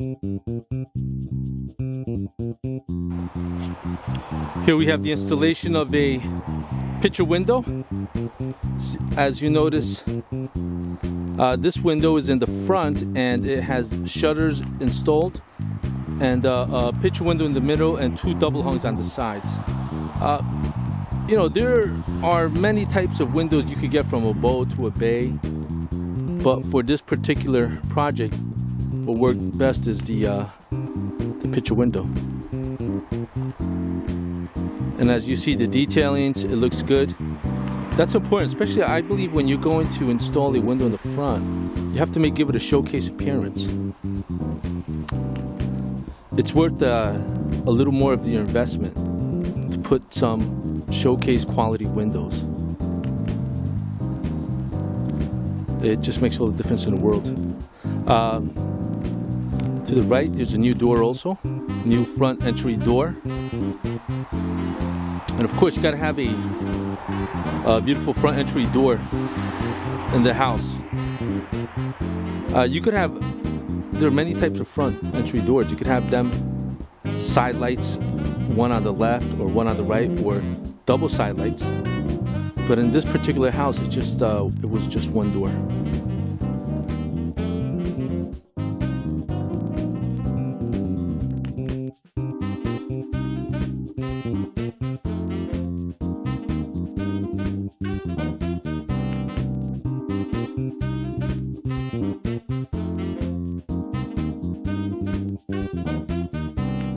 Here we have the installation of a picture window. As you notice, uh, this window is in the front and it has shutters installed and uh, a picture window in the middle and two double hungs on the sides. Uh, you know, there are many types of windows you could get from a bow to a bay, but for this particular project, what worked best is the, uh, the picture window. And as you see the detailing, it looks good. That's important, especially I believe when you're going to install a window in the front, you have to make give it a showcase appearance. It's worth uh, a little more of your investment to put some showcase quality windows. It just makes all the difference in the world. Um, to the right, there's a new door also, new front entry door. And of course, you gotta have a, a beautiful front entry door in the house. Uh, you could have, there are many types of front entry doors. You could have them side lights, one on the left or one on the right, or double side lights. But in this particular house, it just uh, it was just one door.